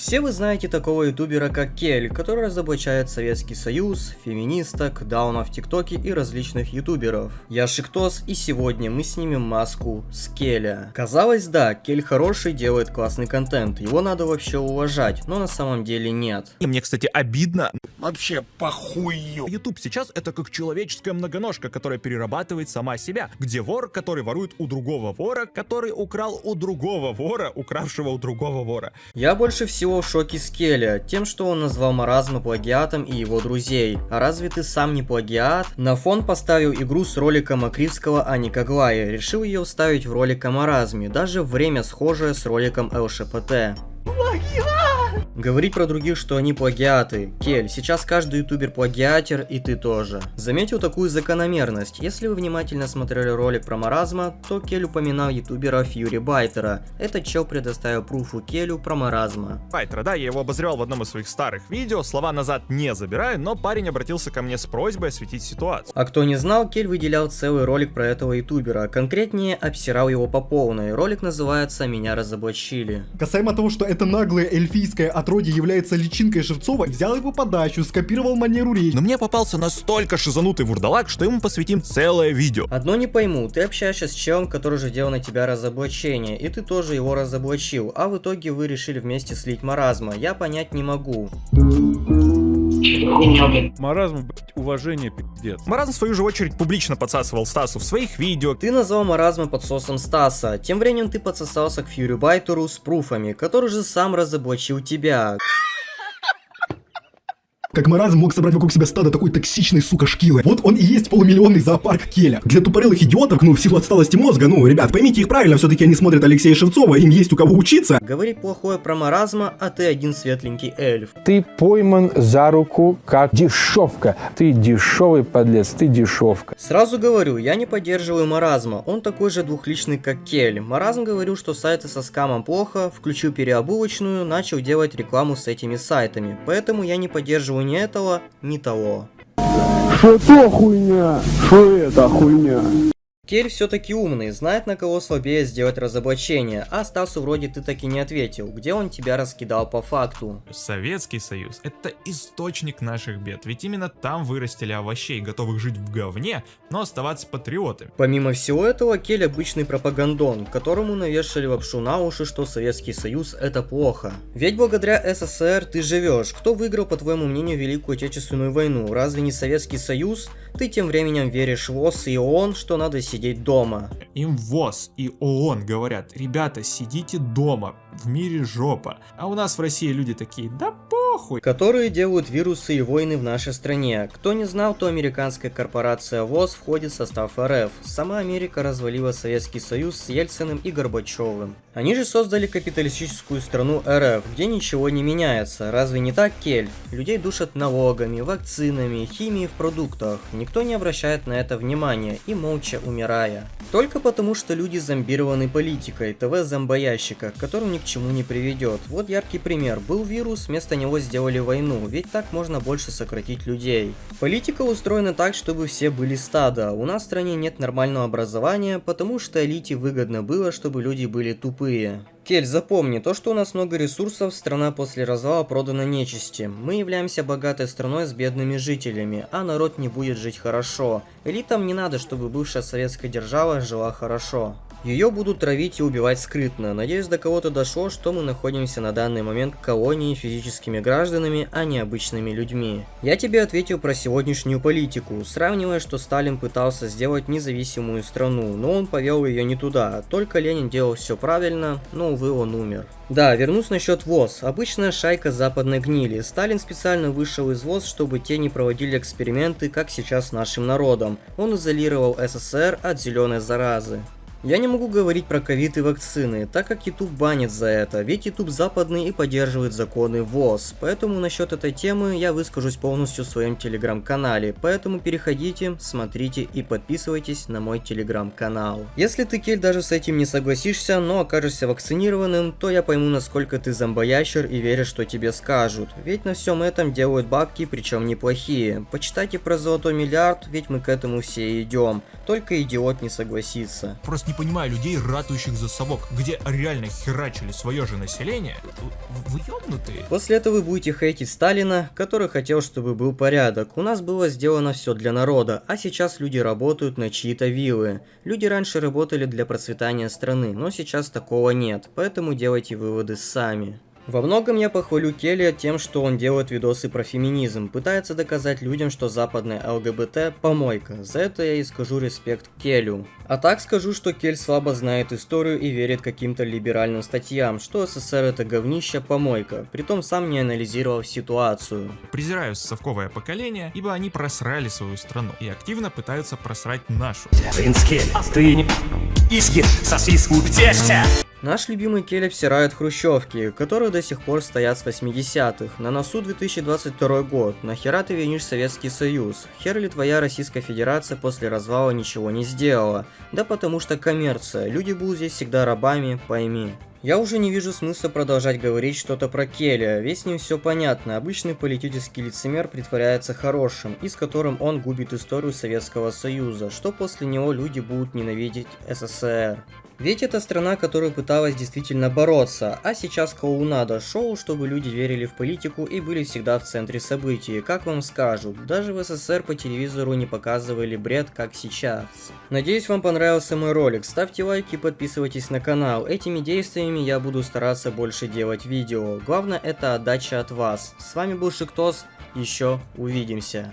Все вы знаете такого ютубера как Кель, который разоблачает Советский Союз, феминисток, даунов в ТикТоке и различных ютуберов. Я Шиктос и сегодня мы снимем маску с Келя. Казалось да, Кель хороший, делает классный контент, его надо вообще уважать, но на самом деле нет. И мне, кстати, обидно. Вообще похую. YouTube сейчас это как человеческая многоножка, которая перерабатывает сама себя, где вор, который ворует у другого вора, который украл у другого вора, укравшего у другого вора. Я больше всего в шоке с Келя, тем, что он назвал маразма плагиатом и его друзей. А разве ты сам не плагиат? На фон поставил игру с роликом Акривского о Никоглае, решил ее вставить в ролик о маразме, даже время схожее с роликом ЛШПТ. Говорить про других, что они плагиаты. Кель, сейчас каждый ютубер плагиатер, и ты тоже. Заметил такую закономерность. Если вы внимательно смотрели ролик про маразма, то Кель упоминал ютубера Фьюри Байтера. Этот чел предоставил пруфу Келю про маразма. Байтера, да, я его обозревал в одном из своих старых видео, слова назад не забираю, но парень обратился ко мне с просьбой осветить ситуацию. А кто не знал, Кель выделял целый ролик про этого ютубера, конкретнее обсирал его по полной. Ролик называется «Меня разоблачили». Касаемо того, что это наглое эльфийское отродье является личинкой Шевцова, взял его подачу, скопировал манеру речи. Но мне попался настолько шизанутый вурдалак, что ему посвятим целое видео. Одно не пойму, ты общаешься с челом, который же делал на тебя разоблачение, и ты тоже его разоблачил, а в итоге вы решили вместе слить маразма, я понять не могу. Маразм, блядь, уважение, пиздец. Маразм, в свою же очередь, публично подсасывал Стасу в своих видео. Ты назвал маразма подсосом Стаса, тем временем ты подсосался к Фьюри Байтеру с пруфами, который же сам разоблачил тебя. Как маразм мог собрать вокруг себя стадо такой токсичной, сука, шкилы. Вот он и есть полумиллионный зоопарк Келя. Для тупорылых идиотов, ну, в силу отсталости мозга, ну, ребят, поймите их правильно, все-таки они смотрят Алексея Шевцова, им есть у кого учиться. Говорит плохое про маразма, а ты один светленький эльф. Ты пойман за руку как дешевка. Ты дешевый подлец, ты дешевка. Сразу говорю, я не поддерживаю маразма, он такой же двухличный, как Кель. Маразм говорил, что сайты со скамом плохо, включил переобулочную, начал делать рекламу с этими сайтами. Поэтому я не поддерживаю ни этого, ни того. Что то хуйня? Что это хуйня? Кель все-таки умный, знает на кого слабее сделать разоблачение, а Стасу вроде ты таки не ответил, где он тебя раскидал по факту. Советский Союз — это источник наших бед, ведь именно там вырастили овощей, готовых жить в говне, но оставаться патриотами. Помимо всего этого, Кель обычный пропагандон, которому навешали лапшу на уши, что Советский Союз это плохо. Ведь благодаря СССР ты живешь. Кто выиграл, по твоему мнению, Великую Отечественную войну? Разве не Советский Союз? Ты тем временем веришь в ОС и ООН, что надо сидеть дома. Им ВОЗ и ООН говорят, ребята, сидите дома, в мире жопа. А у нас в России люди такие, да похуй. Которые делают вирусы и войны в нашей стране. Кто не знал, то американская корпорация ВОЗ входит в состав РФ. Сама Америка развалила Советский Союз с Ельциным и Горбачевым. Они же создали капиталистическую страну РФ, где ничего не меняется. Разве не так, Кель? Людей душат налогами, вакцинами, химией в продуктах. Никто не обращает на это внимания и молча умирая. Только потому, что люди зомбированы политикой, ТВ-зомбоящика, который ни к чему не приведет. Вот яркий пример. Был вирус, вместо него сделали войну, ведь так можно больше сократить людей. Политика устроена так, чтобы все были стадо. У нас в стране нет нормального образования, потому что элите выгодно было, чтобы люди были тупые. Кель, запомни, то, что у нас много ресурсов, страна после развала продана нечисти. Мы являемся богатой страной с бедными жителями, а народ не будет жить хорошо. Элитам не надо, чтобы бывшая советская держава жила хорошо. Ее будут травить и убивать скрытно. Надеюсь, до кого-то дошло, что мы находимся на данный момент в колонии физическими гражданами, а не обычными людьми. Я тебе ответил про сегодняшнюю политику, сравнивая, что Сталин пытался сделать независимую страну, но он повел ее не туда. Только Ленин делал все правильно, но, увы, он умер. Да, вернусь насчет ВОЗ. Обычная шайка западной гнили. Сталин специально вышел из ВОЗ, чтобы те не проводили эксперименты, как сейчас нашим народом. Он изолировал СССР от зеленой заразы. Я не могу говорить про ковид и вакцины, так как YouTube банит за это, ведь YouTube западный и поддерживает законы ВОЗ, поэтому насчет этой темы я выскажусь полностью в своем телеграм-канале, поэтому переходите, смотрите и подписывайтесь на мой телеграм-канал. Если ты, Кель, даже с этим не согласишься, но окажешься вакцинированным, то я пойму, насколько ты зомбоящер и веришь, что тебе скажут, ведь на всем этом делают бабки, причем неплохие. Почитайте про золотой миллиард, ведь мы к этому все идем, только идиот не согласится. Просто не понимаю людей, ратующих за совок, где реально херачили свое же население. Вы ёбнутые? После этого вы будете хейтить Сталина, который хотел, чтобы был порядок. У нас было сделано все для народа, а сейчас люди работают на чьи-то виллы. Люди раньше работали для процветания страны, но сейчас такого нет, поэтому делайте выводы сами. Во многом я похвалю Келли тем, что он делает видосы про феминизм, пытается доказать людям, что западная ЛГБТ – помойка. За это я и скажу респект Келю. А так скажу, что Кель слабо знает историю и верит каким-то либеральным статьям, что СССР это говнище, помойка, притом сам не анализировал ситуацию. Презираю совковое поколение, ибо они просрали свою страну и активно пытаются просрать нашу. Принц Кель, ты не и съешь сосиску тесте. Наш любимый Келли всирает хрущевки, которые до сих пор стоят с 80-х. На носу 2022 год. Нахера ты винишь Советский Союз? Хер ли твоя Российская Федерация после развала ничего не сделала? Да потому что коммерция. Люди будут здесь всегда рабами, пойми. Я уже не вижу смысла продолжать говорить что-то про Келли, ведь с ним все понятно. Обычный политический лицемер притворяется хорошим, и с которым он губит историю Советского Союза, что после него люди будут ненавидеть СССР. Ведь это страна, которая пыталась действительно бороться, а сейчас клоунада шоу, чтобы люди верили в политику и были всегда в центре событий, как вам скажут. Даже в СССР по телевизору не показывали бред, как сейчас. Надеюсь, вам понравился мой ролик. Ставьте лайки и подписывайтесь на канал. Этими действиями я буду стараться больше делать видео. Главное это отдача от вас. С вами был Шиктос. Еще увидимся.